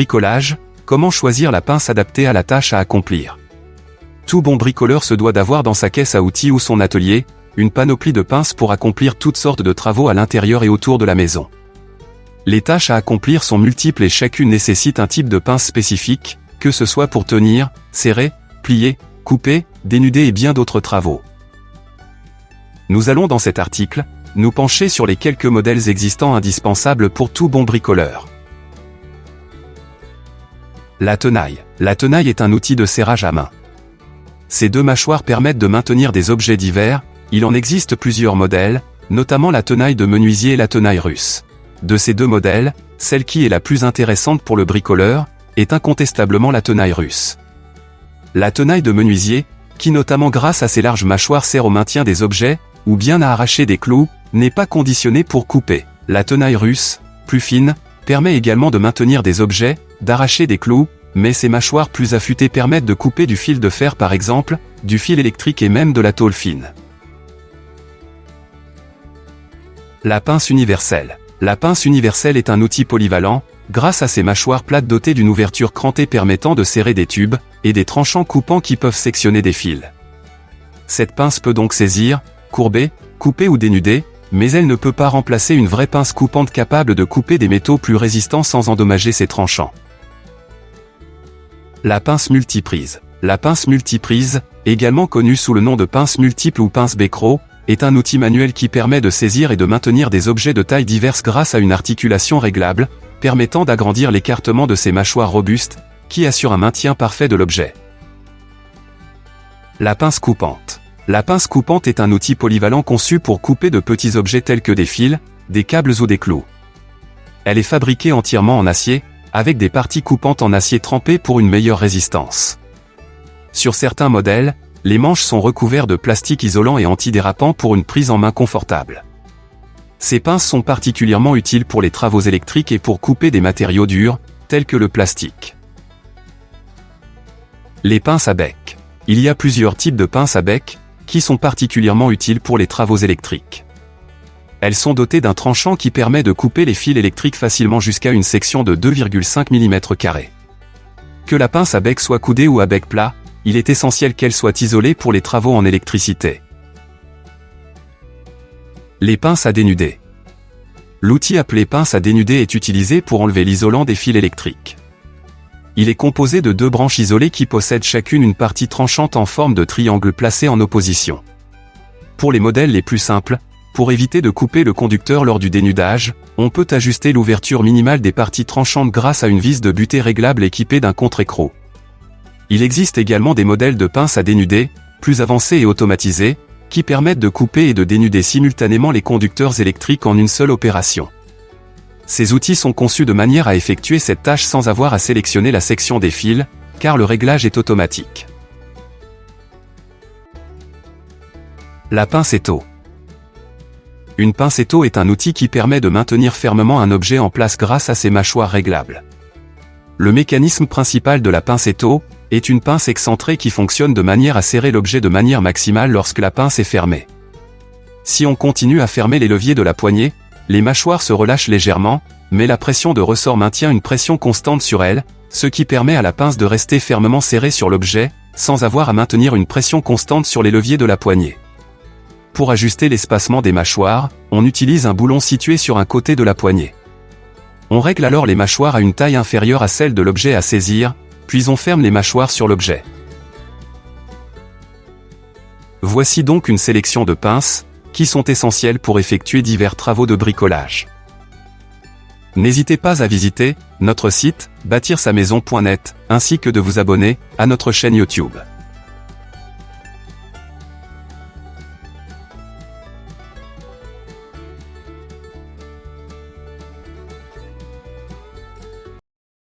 bricolage, comment choisir la pince adaptée à la tâche à accomplir Tout bon bricoleur se doit d'avoir dans sa caisse à outils ou son atelier, une panoplie de pinces pour accomplir toutes sortes de travaux à l'intérieur et autour de la maison. Les tâches à accomplir sont multiples et chacune nécessite un type de pince spécifique, que ce soit pour tenir, serrer, plier, couper, dénuder et bien d'autres travaux. Nous allons dans cet article, nous pencher sur les quelques modèles existants indispensables pour tout bon bricoleur. La tenaille. La tenaille est un outil de serrage à main. Ces deux mâchoires permettent de maintenir des objets divers, il en existe plusieurs modèles, notamment la tenaille de menuisier et la tenaille russe. De ces deux modèles, celle qui est la plus intéressante pour le bricoleur, est incontestablement la tenaille russe. La tenaille de menuisier, qui notamment grâce à ses larges mâchoires sert au maintien des objets, ou bien à arracher des clous, n'est pas conditionnée pour couper. La tenaille russe, plus fine, permet également de maintenir des objets, d'arracher des clous, mais ses mâchoires plus affûtées permettent de couper du fil de fer par exemple, du fil électrique et même de la tôle fine. La pince universelle. La pince universelle est un outil polyvalent, grâce à ses mâchoires plates dotées d'une ouverture crantée permettant de serrer des tubes, et des tranchants coupants qui peuvent sectionner des fils. Cette pince peut donc saisir, courber, couper ou dénuder, mais elle ne peut pas remplacer une vraie pince coupante capable de couper des métaux plus résistants sans endommager ses tranchants. La pince multiprise. La pince multiprise, également connue sous le nom de pince multiple ou pince Becro, est un outil manuel qui permet de saisir et de maintenir des objets de taille diverses grâce à une articulation réglable, permettant d'agrandir l'écartement de ces mâchoires robustes, qui assure un maintien parfait de l'objet. La pince coupante. La pince coupante est un outil polyvalent conçu pour couper de petits objets tels que des fils, des câbles ou des clous. Elle est fabriquée entièrement en acier, avec des parties coupantes en acier trempé pour une meilleure résistance. Sur certains modèles, les manches sont recouverts de plastique isolant et antidérapant pour une prise en main confortable. Ces pinces sont particulièrement utiles pour les travaux électriques et pour couper des matériaux durs, tels que le plastique. Les pinces à bec. Il y a plusieurs types de pinces à bec, qui sont particulièrement utiles pour les travaux électriques. Elles sont dotées d'un tranchant qui permet de couper les fils électriques facilement jusqu'à une section de 2,5 mm. Que la pince à bec soit coudée ou à bec plat, il est essentiel qu'elle soit isolée pour les travaux en électricité. Les pinces à dénuder. L'outil appelé pince à dénuder est utilisé pour enlever l'isolant des fils électriques. Il est composé de deux branches isolées qui possèdent chacune une partie tranchante en forme de triangle placée en opposition. Pour les modèles les plus simples, pour éviter de couper le conducteur lors du dénudage, on peut ajuster l'ouverture minimale des parties tranchantes grâce à une vis de butée réglable équipée d'un contre-écrou. Il existe également des modèles de pinces à dénuder, plus avancés et automatisés, qui permettent de couper et de dénuder simultanément les conducteurs électriques en une seule opération. Ces outils sont conçus de manière à effectuer cette tâche sans avoir à sélectionner la section des fils, car le réglage est automatique. La pince étau. Une pince étau est un outil qui permet de maintenir fermement un objet en place grâce à ses mâchoires réglables. Le mécanisme principal de la pince étau, est une pince excentrée qui fonctionne de manière à serrer l'objet de manière maximale lorsque la pince est fermée. Si on continue à fermer les leviers de la poignée, les mâchoires se relâchent légèrement, mais la pression de ressort maintient une pression constante sur elles, ce qui permet à la pince de rester fermement serrée sur l'objet, sans avoir à maintenir une pression constante sur les leviers de la poignée. Pour ajuster l'espacement des mâchoires, on utilise un boulon situé sur un côté de la poignée. On règle alors les mâchoires à une taille inférieure à celle de l'objet à saisir, puis on ferme les mâchoires sur l'objet. Voici donc une sélection de pinces, qui sont essentielles pour effectuer divers travaux de bricolage. N'hésitez pas à visiter notre site bâtir-sa-maison.net, ainsi que de vous abonner à notre chaîne YouTube.